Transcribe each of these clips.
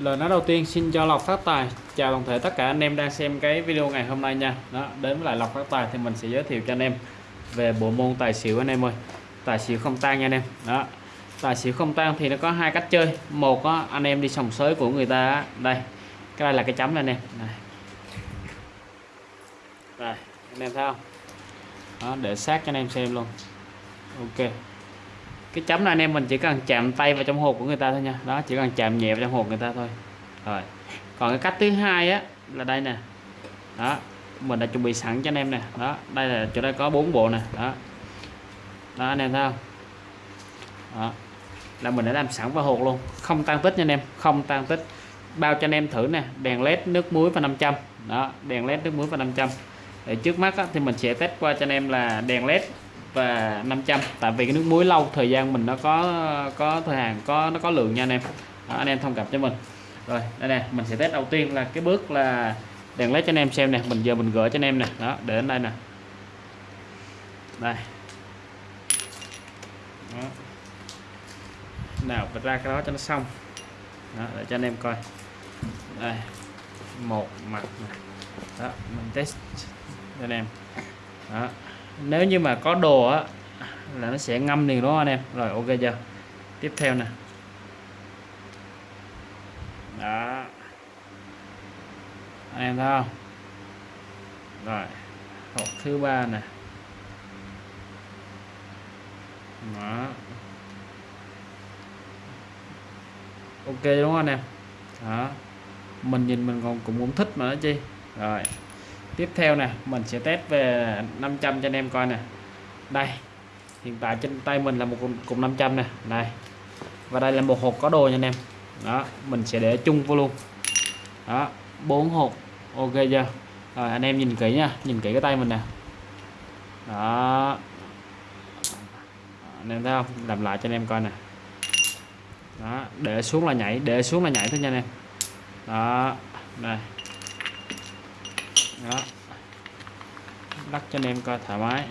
lời nói đầu tiên xin cho lọc phát tài. Chào toàn thể tất cả anh em đang xem cái video ngày hôm nay nha. Đó đến với lại lọc phát tài thì mình sẽ giới thiệu cho anh em về bộ môn tài xỉu anh em ơi. Tài xỉu không tan nha anh em. Đó tài xỉu không tan thì nó có hai cách chơi. Một á, anh em đi sòng sới của người ta á, đây cái đây là cái chấm này anh em. Này. Đây anh em thấy không? Đó, để sát cho anh em xem luôn. Ok cái chấm này anh em mình chỉ cần chạm tay vào trong hộp của người ta thôi nha. Đó chỉ cần chạm nhẹ vào trong hộp người ta thôi. Rồi. Còn cái cách thứ hai á là đây nè. Đó mình đã chuẩn bị sẵn cho anh em nè. Đó đây là chỗ đây có bốn bộ nè. Đó. Đó anh em thấy không? Đó. Là mình đã làm sẵn vào hộp luôn. Không tăng tích nha anh em không tăng tích. Bao cho anh em thử nè. Đèn led nước muối và 500 đó đèn led nước muối và 500 để trước mắt á, thì mình sẽ test qua cho anh em là đèn led và 500 tại vì cái nước muối lâu thời gian mình nó có có thời hạn có nó có lượng nha anh em. Đó, anh em thông cảm cho mình. Rồi đây nè mình sẽ test đầu tiên là cái bước là đèn led cho anh em xem nè. Mình giờ mình gửi cho anh em nè. Đó để đến đây nè. Đây. Đó. nào bật ra cái đó cho nó xong. Đó, để cho anh em coi. Đây một mặt này. đó mình test cho anh em. Đó nếu như mà có đồ á, là nó sẽ ngâm liền đúng không anh em? Rồi, ok chưa? Tiếp theo nè. Đó. Anh em thấy không? Rồi, hộp thứ ba nè. Đó. Ok đúng không anh em. Đó. Mình nhìn mình còn cũng cũng thích mà nó chi rồi tiếp theo nè, mình sẽ test về 500 cho anh em coi nè. Đây, hiện tại trên tay mình là một cục 500 nè. Đây, và đây là một hộp có đồ nha anh em. Đó, mình sẽ để chung vô luôn. Đó, bốn hộp, ok chưa? Rồi, anh em nhìn kỹ nha, nhìn kỹ cái tay mình nè. Đó. Anh em thấy không? Làm lại cho anh em coi nè. Đó, để xuống là nhảy, để xuống là nhảy thôi nha anh em. Đó, đây đó. Lắc cho anh em coi thoải mái.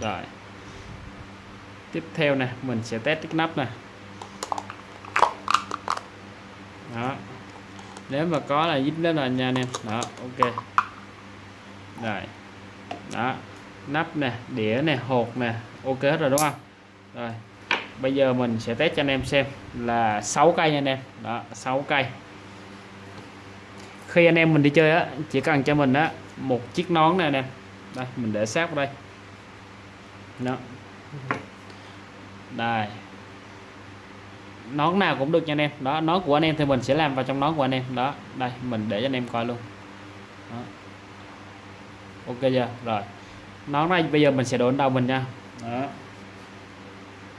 Rồi. Tiếp theo này mình sẽ test cái nắp này. đó. Nếu mà có là dính đó là nha anh em. Đó, ok. Rồi. Đó. Nắp nè, đĩa nè, hột nè. Ok hết rồi, đúng không? Rồi. Bây giờ mình sẽ test cho anh em xem là 6 cây nha anh em. Đó 6 cây khi anh em mình đi chơi á, chỉ cần cho mình á, một chiếc nón này nè. Đây, mình để sát vào đây. Đó. Đây. Nón nào cũng được nha anh em. Đó, nón của anh em thì mình sẽ làm vào trong nón của anh em. Đó, đây, mình để cho anh em coi luôn. Đó. ok chưa? Rồi. Nón này bây giờ mình sẽ đổ đầu mình nha. Đó.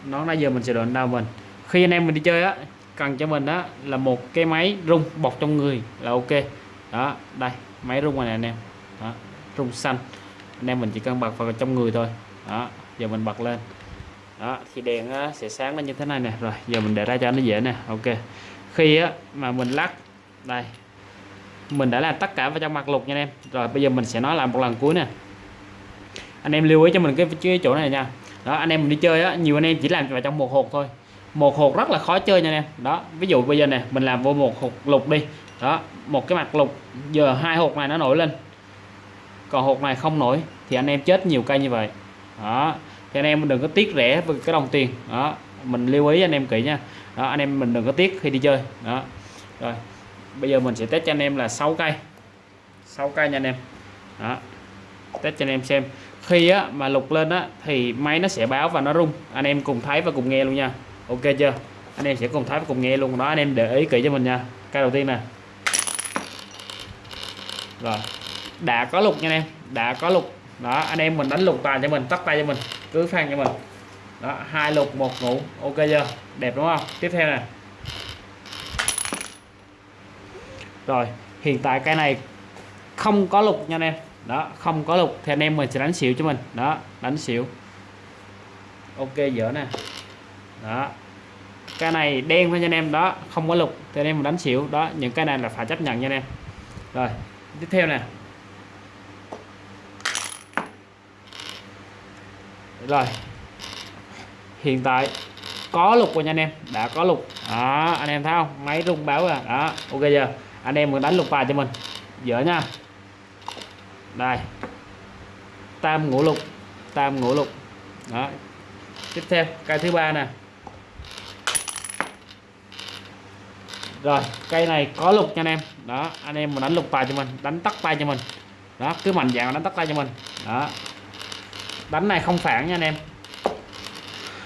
Nón này giờ mình sẽ đổ đầu mình. Khi anh em mình đi chơi á cần cho mình đó là một cái máy rung bọc trong người là ok. Đó đây máy rung này anh em. Đó, rung xanh. Anh em mình chỉ cần bật vào trong người thôi. Đó giờ mình bật lên. Đó thì đèn sẽ sáng lên như thế này nè. Rồi giờ mình để ra cho nó dễ nè. Ok. Khi á, mà mình lắc đây. Mình đã làm tất cả vào trong mặt lục nha anh em. Rồi bây giờ mình sẽ nói lại một lần cuối nè. Anh em lưu ý cho mình cái, cái chỗ này nha. Đó anh em mình đi chơi á nhiều anh em chỉ làm vào trong một hộp thôi một hộp rất là khó chơi nha anh em. Đó ví dụ bây giờ nè mình làm vô một hộp lục đi. Đó một cái mặt lục giờ hai hộp này nó nổi lên. Còn hộp này không nổi thì anh em chết nhiều cây như vậy. Đó thì anh em đừng có tiếc rẻ với cái đồng tiền. Đó mình lưu ý anh em kỹ nha. Đó anh em mình đừng có tiếc khi đi chơi. Đó rồi bây giờ mình sẽ test cho anh em là 6 cây. 6 cây nha anh em. Đó test cho anh em xem. Khi á, mà lục lên á, thì máy nó sẽ báo và nó rung. Anh em cùng thấy và cùng nghe luôn nha ok chưa? Anh em sẽ cùng thấy và cùng nghe luôn. Đó, anh em để ý kỹ cho mình nha. Cây đầu tiên nè. Rồi. Đã có lục nha anh em. Đã có lục. Đó, anh em mình đánh lục tài cho mình, tắt tay cho mình, cứ phan cho mình. Đó, hai lục, một ngủ. Ok chưa? Đẹp đúng không? Tiếp theo nè. Rồi, hiện tại cái này không có lục nha anh em. Đó, không có lục. Thì anh em mình sẽ đánh xỉu cho mình. Đó, đánh xỉu. Ok, dở nè đó. Cái này đen thôi nha anh em, đó. Không có lục, thì anh em đánh xỉu. Đó, những cái này là phải chấp nhận nha anh em. Rồi, tiếp theo nè. Rồi. Hiện tại có lục rồi nha anh em. Đã có lục. Đó, anh em thấy không? Máy rung báo rồi đó, ok giờ anh em muốn đánh lục bài cho mình. Dở nha. Đây. Tam ngũ lục. Tam ngũ lục. Đó. Tiếp theo cây thứ ba nè. Rồi, cây này có lục nha anh em. Đó, anh em mà đánh lục tài cho mình, đánh tắt tay cho mình. Đó, cứ mạnh dạng đánh tắt tay cho mình. Đó. Đánh này không phản nha anh em.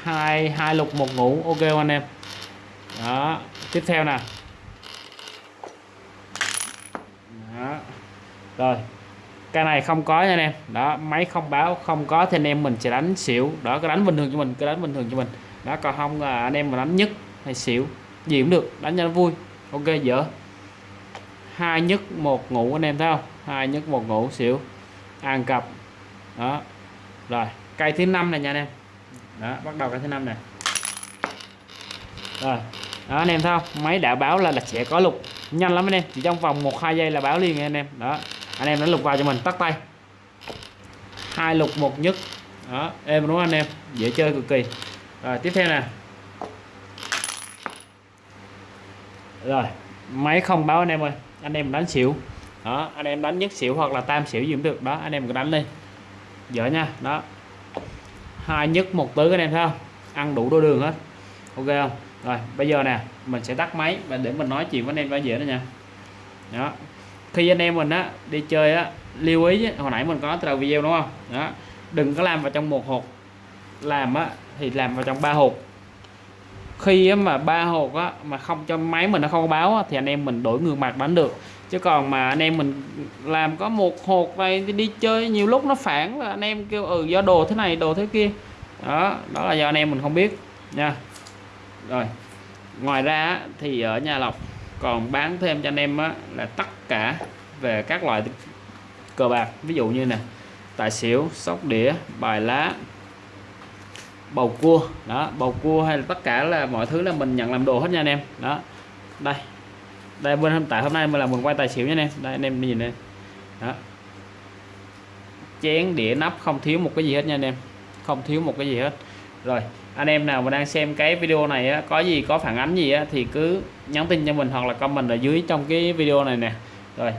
Hai hai lục, một ngủ, ok không anh em? Đó, tiếp theo nè. Đó. rồi cái này không có nha anh em. Đó, máy không báo, không có thì anh em mình sẽ đánh xỉu. Đó cái đánh bình thường cho mình cái đánh bình thường cho mình. Đó, còn không là anh em mà đánh nhất hay xỉu gì cũng được đánh cho nó vui. Ok dở. Hai nhất một ngủ anh em thấy không? Hai nhất một ngủ xỉu. Ăn cặp. Đó. Rồi cây thứ năm này nha anh em. Đó bắt đầu cây thứ năm này. Rồi. Đó anh em thấy không? Máy đã báo là, là sẽ có lục. Nhanh lắm anh em chỉ trong vòng một hai giây là báo liền anh em. Đó. Anh em đã lục vào cho mình tắt tay. Hai lục một nhất. Đó em đúng không anh em? Dễ chơi cực kỳ. Rồi tiếp theo nè. Rồi, máy không báo anh em ơi. Anh em đánh xỉu. Đó, anh em đánh nhất xỉu hoặc là tam xỉu gì cũng được. Đó, anh em cứ đánh đi. Dở nha. Đó. Hai nhất, một tứ anh em thấy không? Ăn đủ đôi đường hết. Ok không? Rồi, bây giờ nè, mình sẽ tắt máy và để mình nói chuyện với anh em cho dễ nữa nha. Đó. Khi anh em mình á, đi chơi á, lưu ý hồi nãy mình có từ đầu video đúng không? Đó. Đừng có làm vào trong một hộp. Làm á, thì làm vào trong ba hộp khi mà ba hộp á mà không cho máy mình nó không báo á, thì anh em mình đổi ngược mặt đánh được. Chứ còn mà anh em mình làm có một hộp này đi, đi chơi nhiều lúc nó phản là anh em kêu ừ do đồ thế này đồ thế kia. Đó đó là do anh em mình không biết nha. Rồi ngoài ra thì ở nhà lọc còn bán thêm cho anh em á, là tất cả về các loại cờ bạc. Ví dụ như nè tài xỉu sóc đĩa bài lá bầu cua. Đó bầu cua hay là tất cả là mọi thứ là mình nhận làm đồ hết nha anh em. Đó đây đây bên tại hôm nay mình làm mình quay tài xỉu nha anh em. Đây anh em nhìn đây. Đó. Chén đĩa nắp không thiếu một cái gì hết nha anh em. Không thiếu một cái gì hết. Rồi anh em nào mà đang xem cái video này á, có gì có phản ánh gì á, thì cứ nhắn tin cho mình hoặc là comment ở dưới trong cái video này nè. Rồi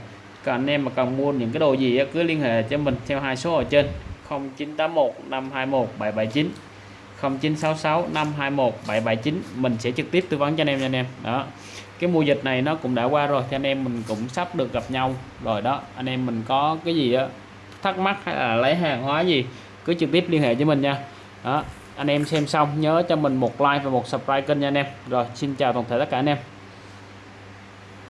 còn anh em mà cần mua những cái đồ gì á, cứ liên hệ cho mình theo hai số ở trên. 0981 521 779 0966 521 779 mình sẽ trực tiếp tư vấn cho anh em nha anh em. Đó. Cái mùa dịch này nó cũng đã qua rồi cho anh em mình cũng sắp được gặp nhau rồi đó. Anh em mình có cái gì đó thắc mắc hay là lấy hàng hóa gì, cứ trực tiếp liên hệ với mình nha. Đó. Anh em xem xong, nhớ cho mình một like và một subscribe kênh nha anh em. Rồi, xin chào toàn thể tất cả anh em.